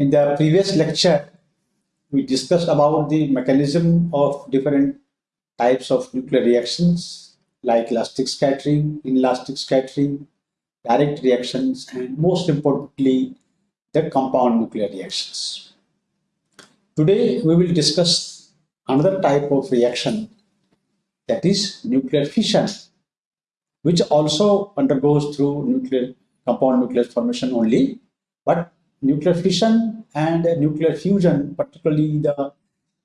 In the previous lecture, we discussed about the mechanism of different types of nuclear reactions like elastic scattering, inelastic scattering, direct reactions, and most importantly, the compound nuclear reactions. Today, we will discuss another type of reaction that is nuclear fission, which also undergoes through nuclear compound nuclear formation only, but nuclear fission and nuclear fusion, particularly the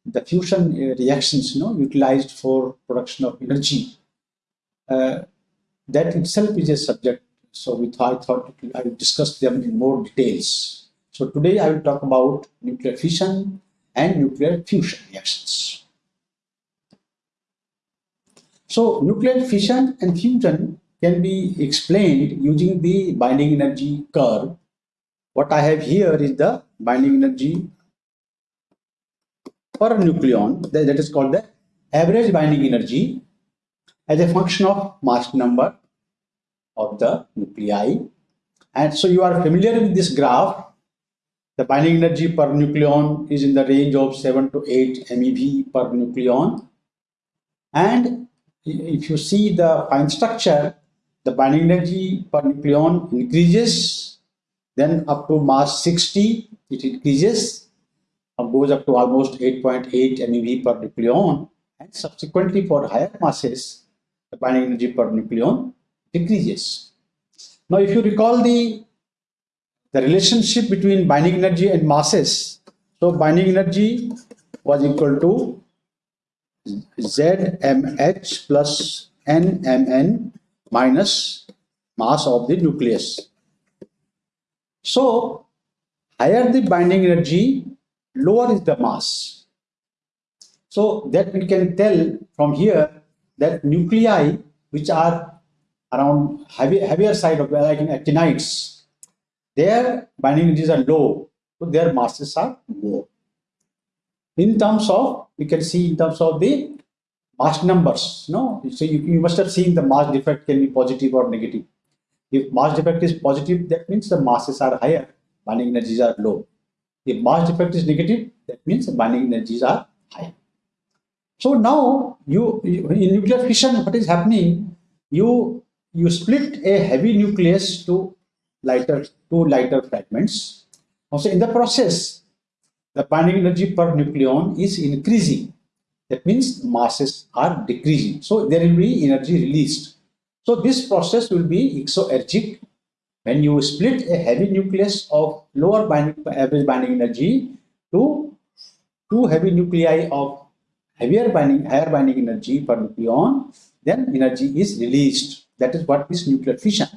the fusion reactions, you know, utilized for production of energy, uh, that itself is a subject. So we I thought I will discuss them in more details. So today I will talk about nuclear fission and nuclear fusion reactions. So nuclear fission and fusion can be explained using the binding energy curve what I have here is the binding energy per nucleon that is called the average binding energy as a function of mass number of the nuclei. And so you are familiar with this graph. The binding energy per nucleon is in the range of 7 to 8 MeV per nucleon. And if you see the fine structure the binding energy per nucleon increases then up to mass 60, it increases, and goes up to almost 8.8 MeV per nucleon. And subsequently for higher masses, the binding energy per nucleon decreases. Now, if you recall the, the relationship between binding energy and masses, so binding energy was equal to ZMH plus NMN minus mass of the nucleus. So, higher the binding energy, lower is the mass. So, that we can tell from here that nuclei which are around heavy, heavier side of like in actinides, their binding energies are low, so their masses are low. In terms of, we can see in terms of the mass numbers, no? So you, you must have seen the mass defect can be positive or negative. If mass defect is positive, that means the masses are higher, binding energies are low. If mass defect is negative, that means the binding energies are high. So now you, you in nuclear fission, what is happening? You you split a heavy nucleus to lighter two lighter fragments. Also in the process, the binding energy per nucleon is increasing. That means masses are decreasing. So there will be energy released. So this process will be exoergic when you split a heavy nucleus of lower binding, average binding energy to two heavy nuclei of heavier binding, higher binding energy per nucleon, then energy is released. That is what is nuclear fission.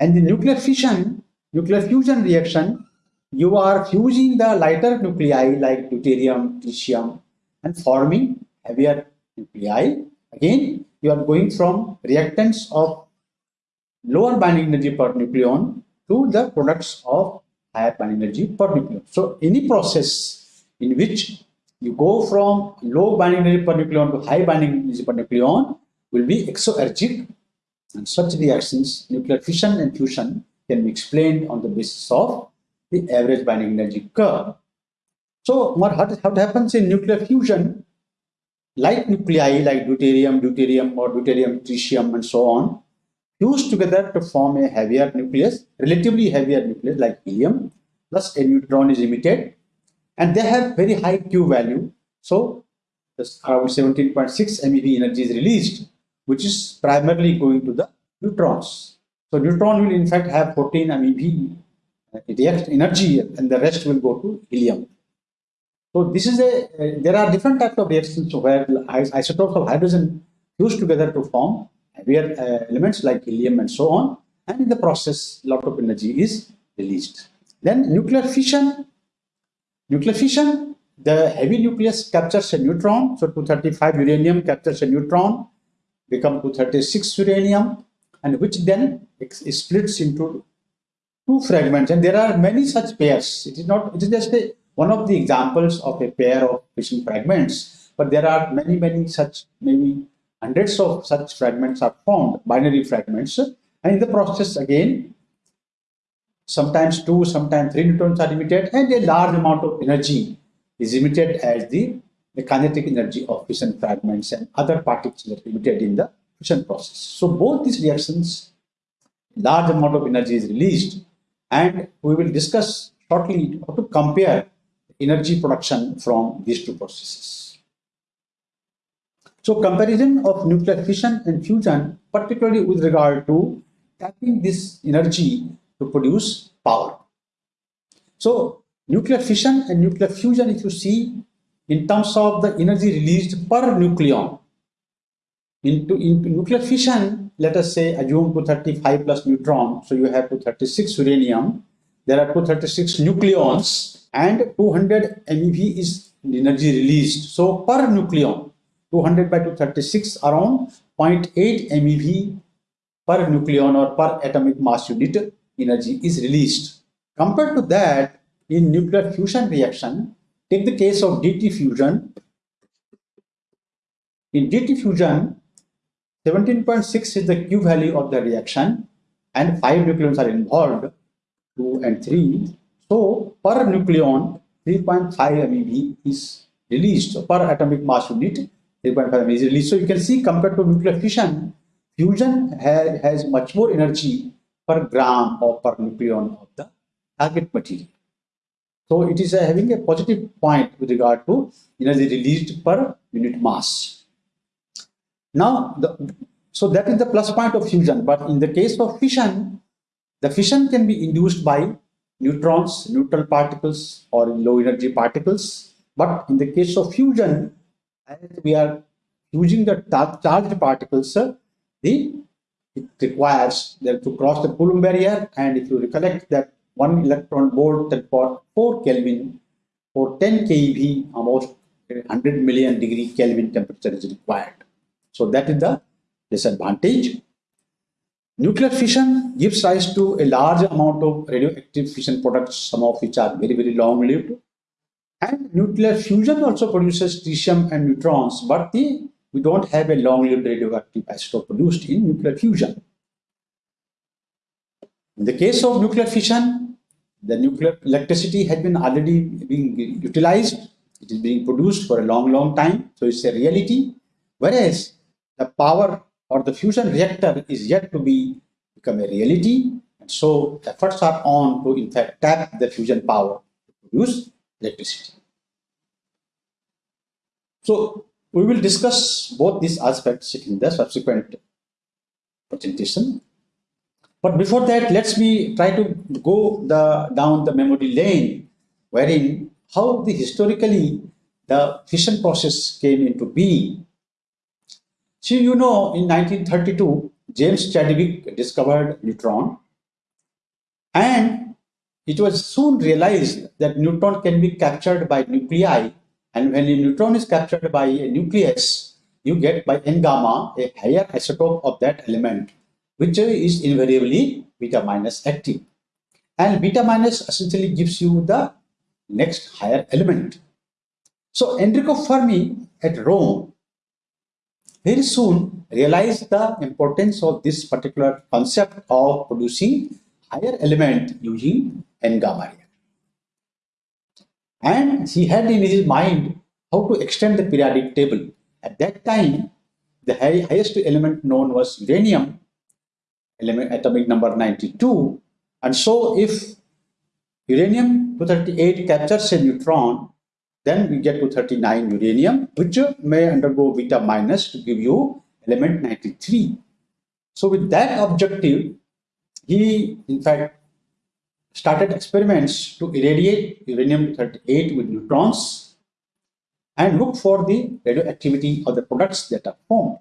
And the nuclear fission, nuclear fusion reaction, you are fusing the lighter nuclei like deuterium, tritium, and forming heavier nuclei. Again, you are going from reactants of lower binding energy per nucleon to the products of higher binding energy per nucleon. So any process in which you go from low binding energy per nucleon to high binding energy per nucleon will be exoergic and such reactions, nuclear fission and fusion can be explained on the basis of the average binding energy curve. So what, what happens in nuclear fusion like nuclei like deuterium, deuterium or deuterium tritium and so on, fuse together to form a heavier nucleus, relatively heavier nucleus like helium, plus a neutron is emitted and they have very high Q value. So around 17.6 MeV energy is released, which is primarily going to the neutrons. So neutron will in fact have 14 MeV energy and the rest will go to helium. So this is a, uh, there are different types of reactions where isotopes of hydrogen fuse together to form heavier uh, elements like helium and so on. And in the process, lot of energy is released. Then nuclear fission. Nuclear fission, the heavy nucleus captures a neutron. So 235 uranium captures a neutron, become 236 uranium, and which then splits into two fragments. And there are many such pairs. It is not, it is just a one of the examples of a pair of fission fragments, but there are many, many such, maybe hundreds of such fragments are formed, binary fragments. And in the process, again, sometimes two, sometimes three neutrons are emitted, and a large amount of energy is emitted as the, the kinetic energy of fission fragments and other particles that are emitted in the fission process. So both these reactions, large amount of energy is released, and we will discuss shortly how to compare energy production from these two processes. So comparison of nuclear fission and fusion, particularly with regard to tapping this energy to produce power. So nuclear fission and nuclear fusion, if you see in terms of the energy released per nucleon, into, into nuclear fission, let us say assume 235 plus neutron, so you have 236 uranium, there are 236 nucleons and 200 MeV is energy released. So per nucleon, 200 by 236 around 0.8 MeV per nucleon or per atomic mass unit energy is released. Compared to that, in nuclear fusion reaction, take the case of DT fusion. In DT fusion, 17.6 is the Q value of the reaction and 5 nucleons are involved, 2 and 3. So per nucleon, 3.5 MeV is released. Per atomic mass unit, 3.5 MeV is released. So you can see compared to nuclear fission, fusion has, has much more energy per gram or per nucleon of the target material. So it is uh, having a positive point with regard to energy released per unit mass. Now, the, so that is the plus point of fusion. But in the case of fission, the fission can be induced by neutrons, neutral particles, or low energy particles. But in the case of fusion, as we are using the charged particles, the it requires them to cross the Coulomb barrier. And if you recollect that one electron volt that for 4 Kelvin for 10 keV, almost 100 million degree Kelvin temperature is required. So that is the disadvantage. Nuclear fission gives rise to a large amount of radioactive fission products, some of which are very, very long-lived. And nuclear fusion also produces tritium and neutrons, but the we don't have a long-lived radioactive isotope produced in nuclear fusion. In the case of nuclear fission, the nuclear electricity has been already being utilized. It is being produced for a long, long time. So it's a reality. Whereas the power or the fusion reactor is yet to be become a reality. And so efforts are on to in fact tap the fusion power to produce electricity. So we will discuss both these aspects in the subsequent presentation. But before that, let's me try to go the, down the memory lane, wherein how the historically the fission process came into being. So you know, in 1932, James Chadwick discovered neutron, and it was soon realized that neutron can be captured by nuclei and when a neutron is captured by a nucleus, you get by n gamma a higher isotope of that element, which is invariably beta minus active. And beta minus essentially gives you the next higher element. So Enrico Fermi at Rome very soon realized the importance of this particular concept of producing higher element using n gamma and he had in his mind how to extend the periodic table. At that time, the high, highest element known was uranium, element atomic number 92. And so if uranium 238 captures a neutron, then we get to 39 uranium, which may undergo beta minus to give you element 93. So with that objective, he in fact started experiments to irradiate uranium-38 with neutrons and look for the radioactivity of the products that are formed.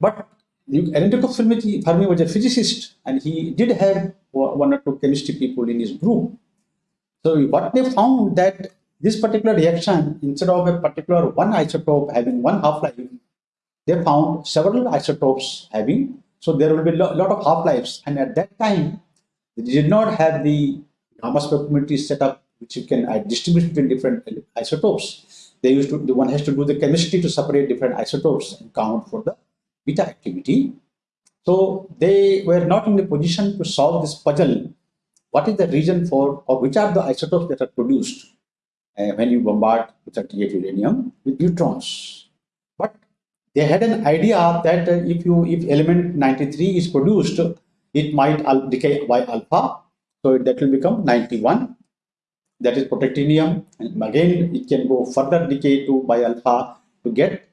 But Enrico Fermi was a physicist and he did have one or two chemistry people in his group. So what they found that this particular reaction, instead of a particular one isotope having one half-life, they found several isotopes having, so there will be a lot of half-lives. And at that time, they did not have the gamma spectrometry setup which you can uh, distribute between different isotopes. They used to, the one has to do the chemistry to separate different isotopes and count for the beta activity. So they were not in the position to solve this puzzle. What is the reason for, or which are the isotopes that are produced uh, when you bombard 38 uranium with neutrons? But they had an idea that uh, if you if element 93 is produced, it might decay by alpha, so that will become 91. That is protactinium, and again it can go further decay to by alpha to get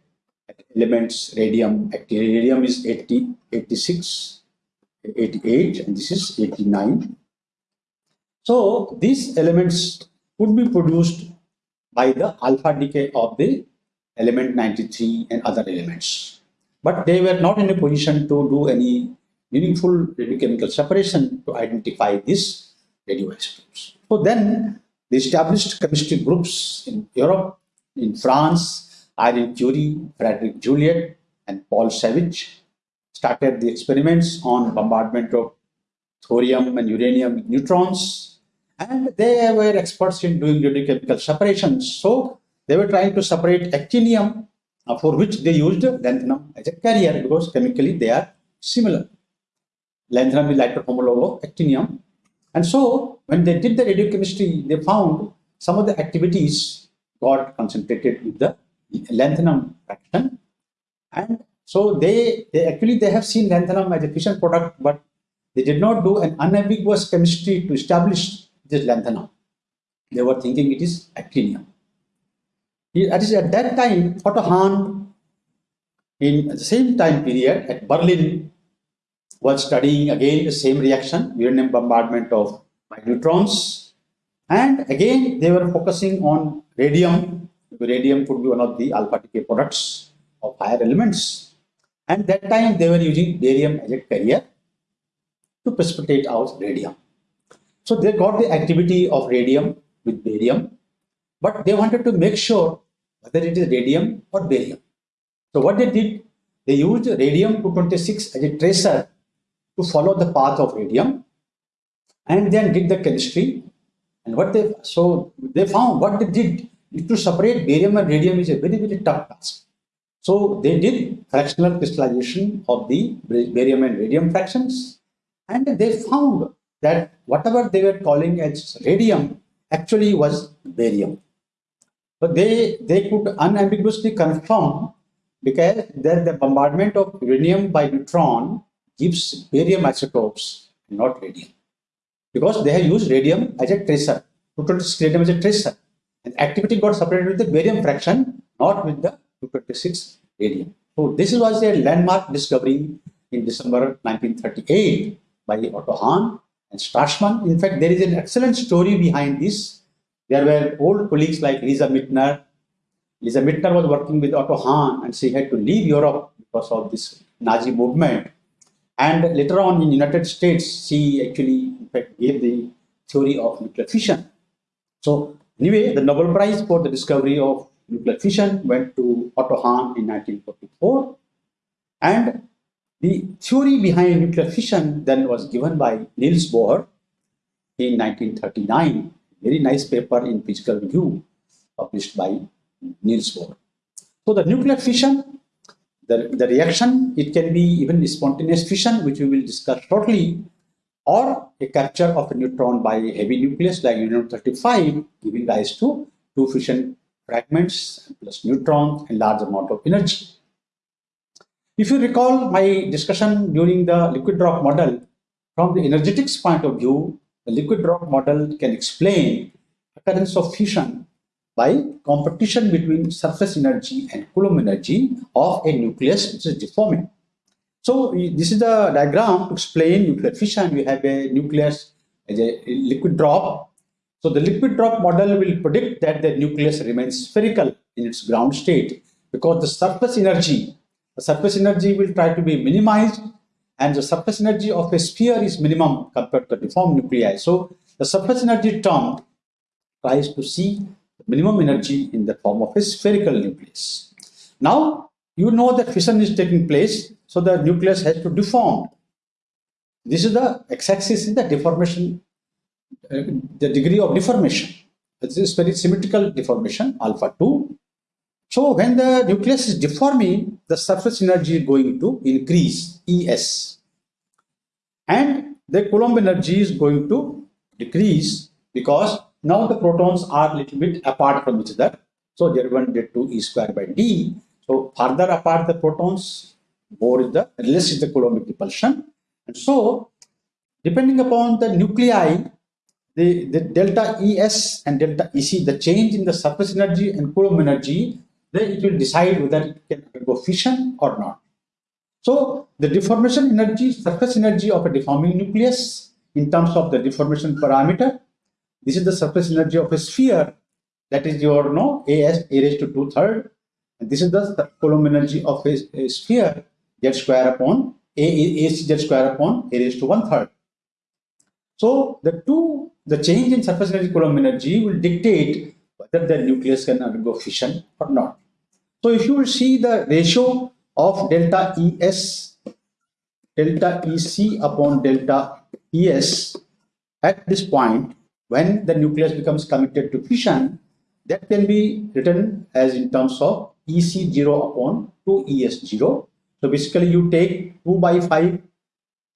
elements radium. Radium is 80, 86, 88, and this is 89. So these elements could be produced by the alpha decay of the element 93 and other elements. But they were not in a position to do any meaningful radiochemical separation to identify these radioisotopes. So then the established chemistry groups in Europe, in France, Irene Curie, Frederick Joliot, and Paul Savage started the experiments on bombardment of thorium and uranium neutrons. And they were experts in doing radiochemical separations. So they were trying to separate actinium, uh, for which they used lanthanum as a carrier because chemically they are similar lanthanum is lighter homologue of actinium. And so when they did the radiochemistry, they found some of the activities got concentrated with the lanthanum fraction. And so they, they actually they have seen lanthanum as a fission product, but they did not do an unambiguous chemistry to establish this lanthanum. They were thinking it is actinium. At that time, Otto Hahn, in the same time period at Berlin, was studying again the same reaction, uranium bombardment of neutrons. And again, they were focusing on radium. Radium could be one of the alpha decay products of higher elements. And that time they were using barium as a carrier to precipitate out radium. So they got the activity of radium with barium, but they wanted to make sure whether it is radium or barium. So what they did, they used radium-226 as a tracer to follow the path of radium and then did the chemistry. And what they so they found what they did to separate barium and radium is a very, very tough task. So they did fractional crystallization of the barium and radium fractions, and they found that whatever they were calling as radium actually was barium. But they, they could unambiguously confirm because that the bombardment of uranium by neutron gives barium isotopes, not radium. Because they have used radium as a tracer, 226 radium as a tracer. And activity got separated with the barium fraction, not with the 226 radium. So this was a landmark discovery in December 1938 by Otto Hahn and Strassmann. In fact, there is an excellent story behind this. There were old colleagues like Lise Meitner. Lise Meitner was working with Otto Hahn and she had to leave Europe because of this Nazi movement. And later on in United States, she actually in fact gave the theory of nuclear fission. So anyway, the Nobel Prize for the discovery of nuclear fission went to Otto Hahn in 1944. And the theory behind nuclear fission then was given by Niels Bohr in 1939. Very nice paper in Physical Review published by Niels Bohr. So the nuclear fission the, the reaction, it can be even spontaneous fission, which we will discuss shortly, or a capture of a neutron by a heavy nucleus like uranium-35, giving rise to two fission fragments plus neutrons and large amount of energy. If you recall my discussion during the liquid drop model, from the energetics point of view, the liquid drop model can explain occurrence of fission by competition between surface energy and Coulomb energy of a nucleus which is deforming. So this is the diagram to explain nuclear fission. We have a nucleus as a liquid drop. So the liquid drop model will predict that the nucleus remains spherical in its ground state because the surface energy, surface energy will try to be minimized and the surface energy of a sphere is minimum compared to deformed nuclei. So the surface energy term tries to see minimum energy in the form of a spherical nucleus. Now, you know that fission is taking place, so the nucleus has to deform. This is the x-axis in the deformation, uh, the degree of deformation. This is very symmetrical deformation, alpha 2. So when the nucleus is deforming, the surface energy is going to increase, ES. and the Coulomb energy is going to decrease because now the protons are a little bit apart from each other. So Z1, Z2 E square by D. So further apart the protons, more is the less is the Coulombic repulsion. And so depending upon the nuclei, the, the delta ES and delta EC, the change in the surface energy and Coulomb energy, then it will decide whether it can undergo fission or not. So the deformation energy, surface energy of a deforming nucleus in terms of the deformation parameter, this is the surface energy of a sphere that is your no AS A raised to two third. And this is the Coulomb energy of a, a sphere z square upon A, A, A z square upon A raised to one third. So the two, the change in surface energy Coulomb energy will dictate whether the nucleus can undergo fission or not. So if you will see the ratio of delta ES, delta EC upon delta ES at this point, when the nucleus becomes committed to fission, that can be written as in terms of EC0 upon 2ES0. So basically you take 2 by 5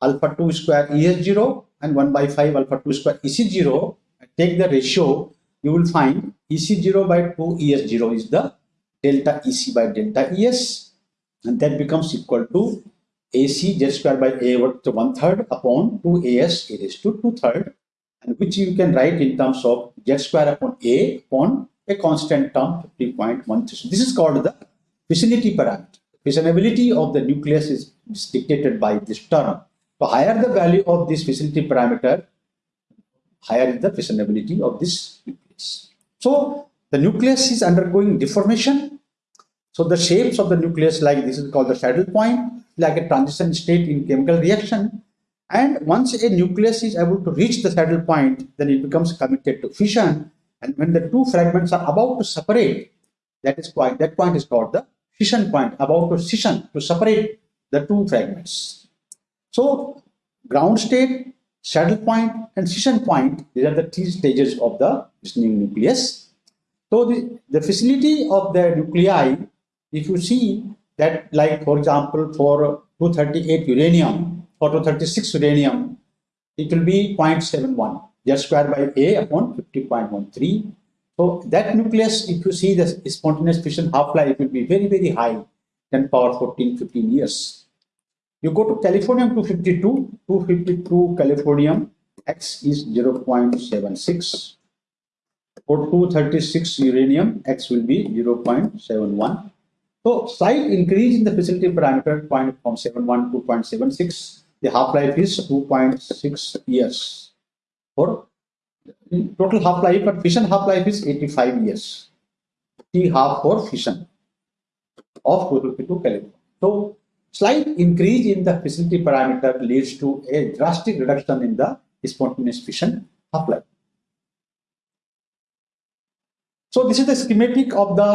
alpha 2 square ES0 and 1 by 5 alpha 2 square EC0 and take the ratio you will find EC0 by 2 ES0 is the delta EC by delta ES and that becomes equal to AC z square by A over to one third upon 2 AS it is to two third and which you can write in terms of z square upon A upon a constant term 50.13. This is called the fissionity parameter. Fissionability of the nucleus is dictated by this term. So higher the value of this fissionity parameter, higher is the fissionability of this nucleus. So the nucleus is undergoing deformation. So the shapes of the nucleus like this is called the saddle point, like a transition state in chemical reaction. And once a nucleus is able to reach the saddle point, then it becomes committed to fission and when the two fragments are about to separate, that is point, that point is called the fission point, about to scission, to separate the two fragments. So ground state, saddle point, and scission point, these are the three stages of the fissioning nucleus. So the, the fissility of the nuclei, if you see that like for example for 238 uranium or 236 uranium, it will be 0.71 just square by A upon 50.13. So that nucleus, if you see the spontaneous fission half-life will be very, very high, 10 power 14, 15 years. You go to californium 252, 252 californium, X is 0.76. For 236 uranium, X will be 0.71. So slight increase in the fissionity parameter point from 71 to 0.76. The half-life is 2.6 years for total half-life, but fission half-life is 85 years. T half for fission of 252 caliber. So slight increase in the fissionity parameter leads to a drastic reduction in the spontaneous fission half-life. So this is the schematic of the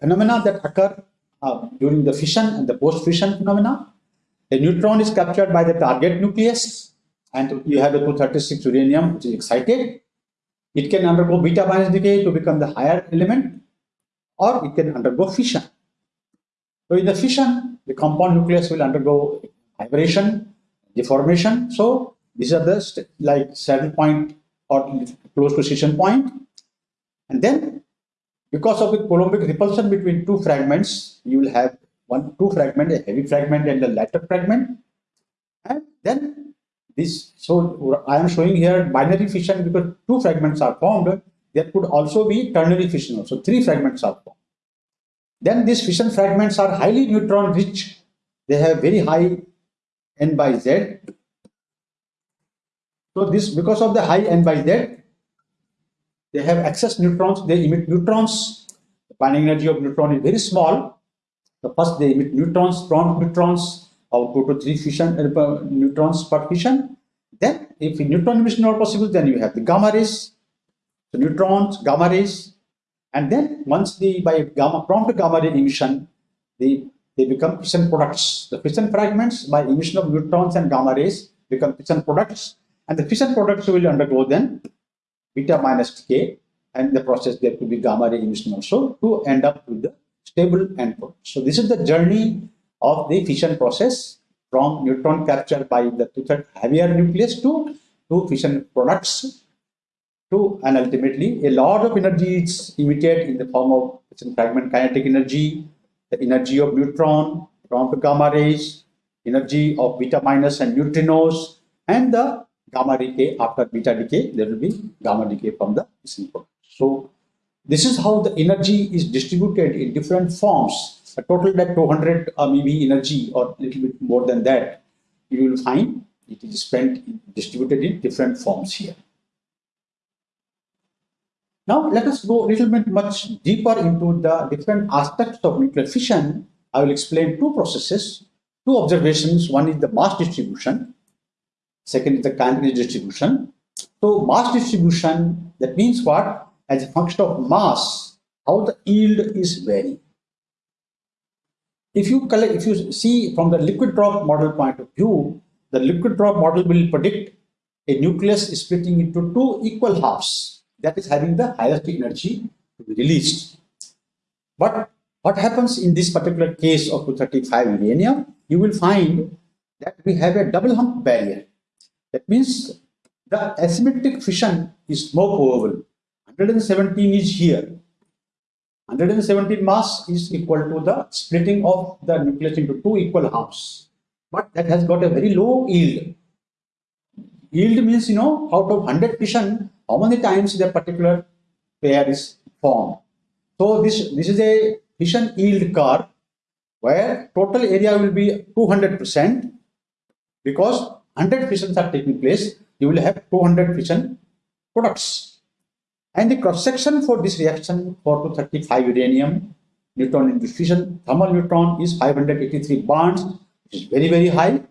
phenomena that occur uh, during the fission and the post-fission phenomena. A neutron is captured by the target nucleus and you have a 236 uranium which is excited. It can undergo beta minus decay to become the higher element or it can undergo fission. So in the fission, the compound nucleus will undergo vibration, deformation. So these are the like saddle point or close to scission point. And then because of the Coulombic repulsion between two fragments, you will have one two fragment, a heavy fragment and a lighter fragment. And then this, so I am showing here binary fission because two fragments are formed. There could also be ternary fission also, three fragments are formed. Then these fission fragments are highly neutron rich. They have very high n by z. So this, because of the high n by z, they have excess neutrons, they emit neutrons. The binding energy of neutron is very small. So first they emit neutrons, prompt neutrons, output to three fission uh, neutrons per fission. Then if neutron emission not possible, then you have the gamma rays, so neutrons, gamma rays, and then once the by gamma prompt gamma ray emission, the they become fission products. The fission fragments by emission of neutrons and gamma rays become fission products, and the fission products will undergo then beta minus decay, and the process there could be gamma ray emission also to end up with the stable end product. So this is the journey of the fission process from neutron capture by the two-third heavier nucleus to two fission products to and ultimately a lot of energy is emitted in the form of fission fragment kinetic energy, the energy of neutron, from the gamma rays, energy of beta minus and neutrinos, and the gamma decay after beta decay, there will be gamma decay from the fission. So this is how the energy is distributed in different forms a total that 200 uh, maybe energy or a little bit more than that, you will find it is spent distributed in different forms here. Now let us go a little bit much deeper into the different aspects of nuclear fission. I will explain two processes, two observations. One is the mass distribution, second is the kinetic distribution. So mass distribution, that means what? As a function of mass, how the yield is varying. If you collect, if you see from the liquid drop model point of view, the liquid drop model will predict a nucleus splitting into two equal halves that is having the highest energy to be released. But what happens in this particular case of 235 uranium, you will find that we have a double hump barrier. That means the asymmetric fission is more probable. 117 is here 117 mass is equal to the splitting of the nucleus into two equal halves. But that has got a very low yield. Yield means, you know, out of 100 fission, how many times the particular pair is formed. So this, this is a fission yield curve where total area will be 200% because 100 fissions are taking place, you will have 200 fission products. And the cross section for this reaction for 235 uranium neutron in fission thermal neutron is 583 barns, which is very, very high.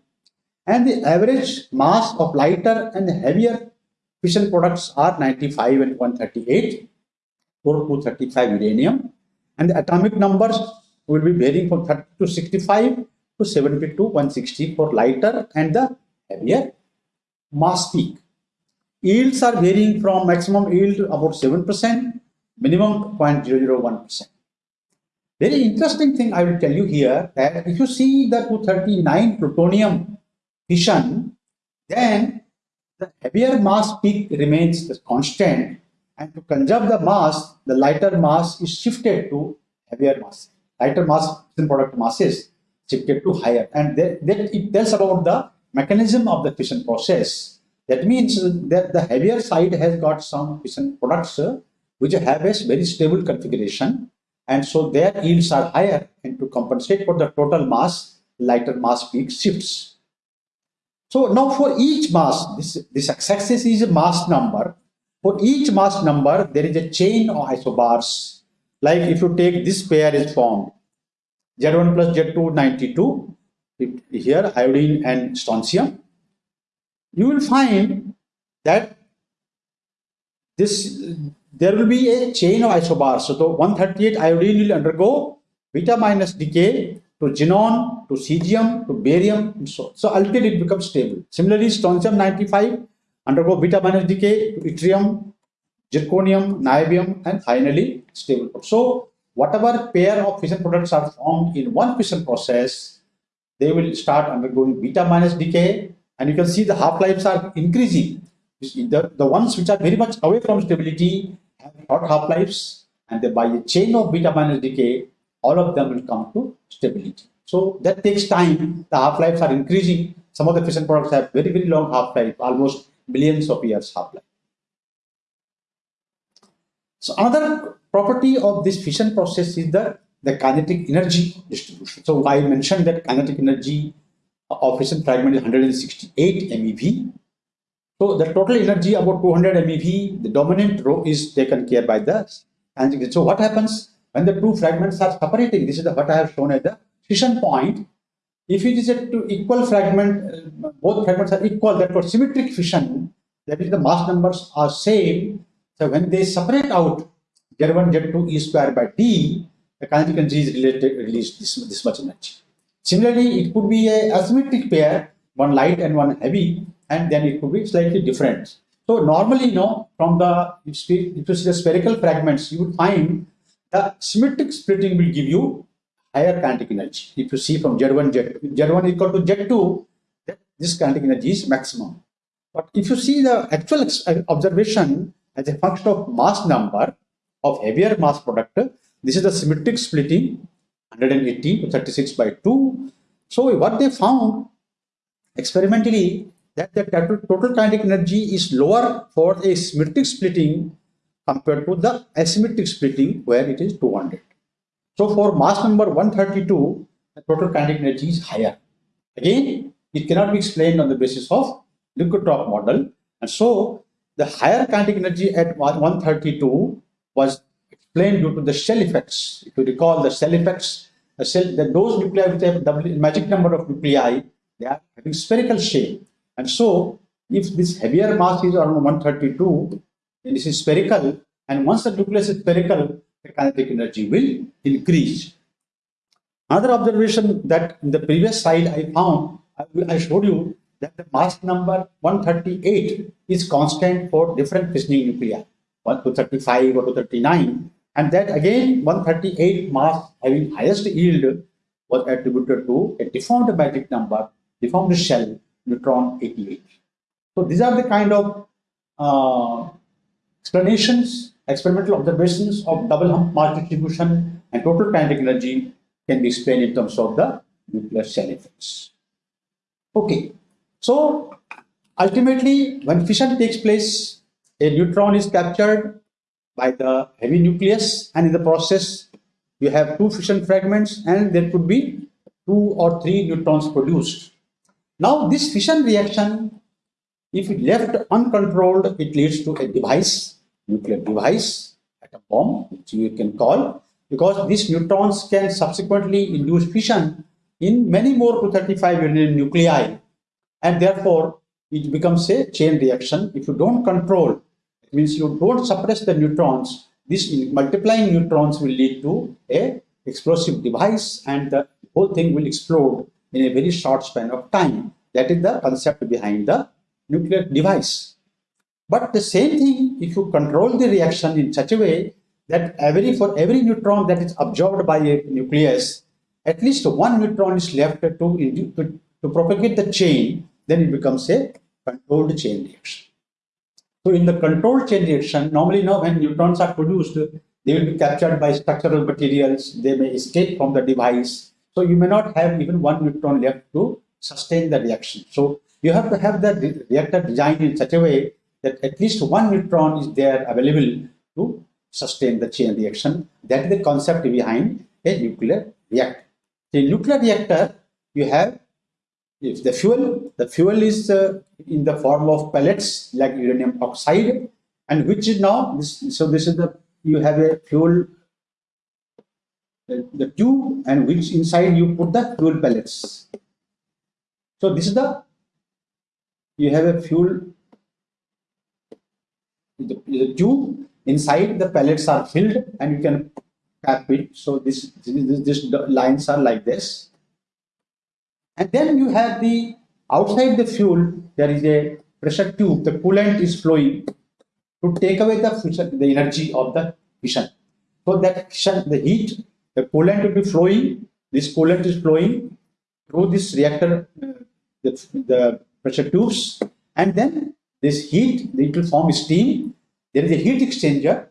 And the average mass of lighter and heavier fission products are 95 and 138 for 235 uranium. And the atomic numbers will be varying from 30 to 65 to 70 to 160 for lighter and the heavier mass peak. Yields are varying from maximum yield about 7%, minimum 0.001%. Very interesting thing I will tell you here that if you see the 239 plutonium fission, then the heavier mass peak remains constant and to conserve the mass, the lighter mass is shifted to heavier mass. Lighter mass product masses shifted to higher and that, it tells about the mechanism of the fission process that means that the heavier side has got some fission products uh, which have a very stable configuration and so their yields are higher and to compensate for the total mass, lighter mass peak shifts. So now for each mass, this, this x-axis is a mass number. For each mass number, there is a chain of isobars. Like if you take this pair is formed, Z1 plus Z2, 92, here iodine and strontium you will find that this there will be a chain of isobars. So the 138 iodine will undergo beta minus decay to xenon, to cesium, to barium, and so on. So until it becomes stable. Similarly, strontium 95 undergo beta minus decay to yttrium, zirconium, niobium, and finally stable. So whatever pair of fission products are formed in one fission process, they will start undergoing beta minus decay and you can see the half-lives are increasing. The, the ones which are very much away from stability have short half-lives and by a chain of beta minus decay, all of them will come to stability. So that takes time. The half-lives are increasing. Some of the fission products have very, very long half-life, almost millions of years half-life. So another property of this fission process is the, the kinetic energy distribution. So I mentioned that kinetic energy of fission fragment is 168 MeV. So the total energy about 200 MeV, the dominant rho is taken care by the and so what happens when the two fragments are separating? This is the, what I have shown at the fission point. If it is a two equal fragment, uh, both fragments are equal, that for symmetric fission, that is the mass numbers are same. So when they separate out Z1, Z2 E square by D, the kinetic energy is related, released this, this much energy. Similarly, it could be a asymmetric pair, one light and one heavy, and then it could be slightly different. So normally, you know, from the, if you see the spherical fragments, you would find the symmetric splitting will give you higher kinetic energy. If you see from Z1, Z2, Z1 equal to Z2, this kinetic energy is maximum. But if you see the actual uh, observation as a function of mass number of heavier mass product, this is the symmetric splitting 180 to 36 by 2. So what they found experimentally that the total kinetic energy is lower for a symmetric splitting compared to the asymmetric splitting where it is 200. So for mass number 132, the total kinetic energy is higher. Again, it cannot be explained on the basis of liquid drop model. And so the higher kinetic energy at 132 was explained due to the shell effects. If you recall the shell effects, the cell, the, those nuclei which have magic number of nuclei, they are having spherical shape. And so if this heavier mass is around 132, this is spherical, and once the nucleus is spherical, the kinetic energy will increase. Another observation that in the previous slide I found, I showed you that the mass number 138 is constant for different fissioning nuclei, 1 to 35 or to 39. And that again, 138 mass having highest yield was attributed to a deformed magic number, deformed shell, neutron 88. So these are the kind of uh, explanations, experimental observations of double hump mass distribution and total kinetic energy can be explained in terms of the nuclear shell effects. Okay, so ultimately when fission takes place, a neutron is captured by the heavy nucleus and in the process you have two fission fragments and there could be two or three neutrons produced. Now this fission reaction, if it left uncontrolled, it leads to a device, nuclear device, atom bomb, which you can call, because these neutrons can subsequently induce fission in many more 235 unit nuclei and therefore it becomes a chain reaction. If you don't control, it means you don't suppress the neutrons, this multiplying neutrons will lead to a explosive device and the whole thing will explode in a very short span of time. That is the concept behind the nuclear device. But the same thing, if you control the reaction in such a way that every for every neutron that is absorbed by a nucleus, at least one neutron is left to, to, to propagate the chain, then it becomes a controlled chain reaction. So in the controlled chain reaction, normally now when neutrons are produced, they will be captured by structural materials, they may escape from the device. So you may not have even one neutron left to sustain the reaction. So you have to have the reactor designed in such a way that at least one neutron is there available to sustain the chain reaction. That is the concept behind a nuclear reactor. The nuclear reactor, you have if the fuel, the fuel is uh, in the form of pellets like uranium oxide, and which is now this, so this is the you have a fuel the, the tube and which inside you put the fuel pellets. So this is the you have a fuel the, the tube inside the pellets are filled and you can cap it. So this this, this lines are like this and then you have the outside the fuel, there is a pressure tube, the coolant is flowing to take away the the energy of the fission. So that fission, the heat, the coolant will be flowing, this coolant is flowing through this reactor, the, the pressure tubes, and then this heat, it will form steam. There is a heat exchanger.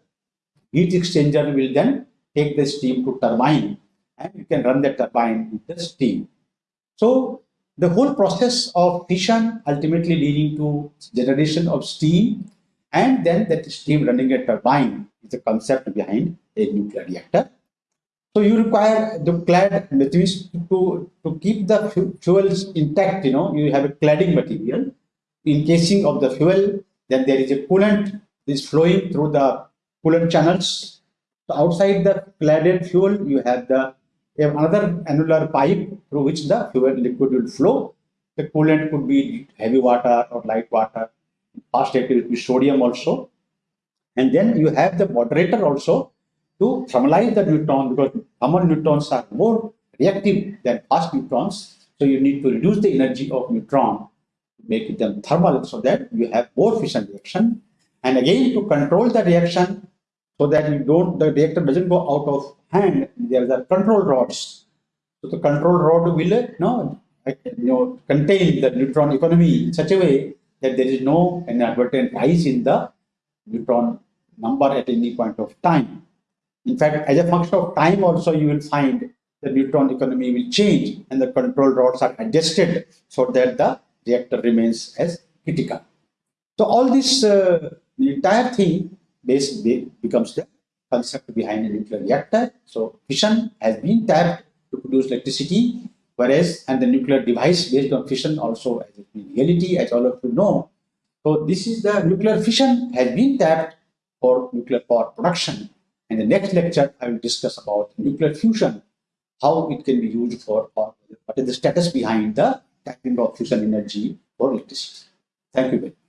Heat exchanger will then take the steam to turbine, and you can run the turbine with the steam. So the whole process of fission ultimately leading to generation of steam and then that steam running a turbine is the concept behind a nuclear reactor. So you require the clad means to, to keep the fuels intact, you know, you have a cladding material encasing of the fuel, then there is a coolant is flowing through the coolant channels. So outside the cladded fuel, you have the have another annular pipe through which the fuel liquid will flow. The coolant could be heavy water or light water. Fast reactor will be sodium also. And then you have the moderator also to thermalize the neutron because thermal neutrons are more reactive than fast neutrons. So you need to reduce the energy of neutron make them thermal so that you have more fission reaction. And again, to control the reaction so that you don't, the reactor doesn't go out of hand, there are control rods So the control rod will no, you know, contain the neutron economy in such a way that there is no inadvertent rise in the neutron number at any point of time. In fact, as a function of time also you will find the neutron economy will change and the control rods are adjusted so that the reactor remains as critical. So all this, uh, the entire thing base becomes the concept behind a nuclear reactor. So fission has been tapped to produce electricity, whereas and the nuclear device based on fission also has been reality, as all of you know. So this is the nuclear fission has been tapped for nuclear power production. In the next lecture, I will discuss about nuclear fusion, how it can be used for, or what is the status behind the tapping of fusion energy for electricity. Thank you very much.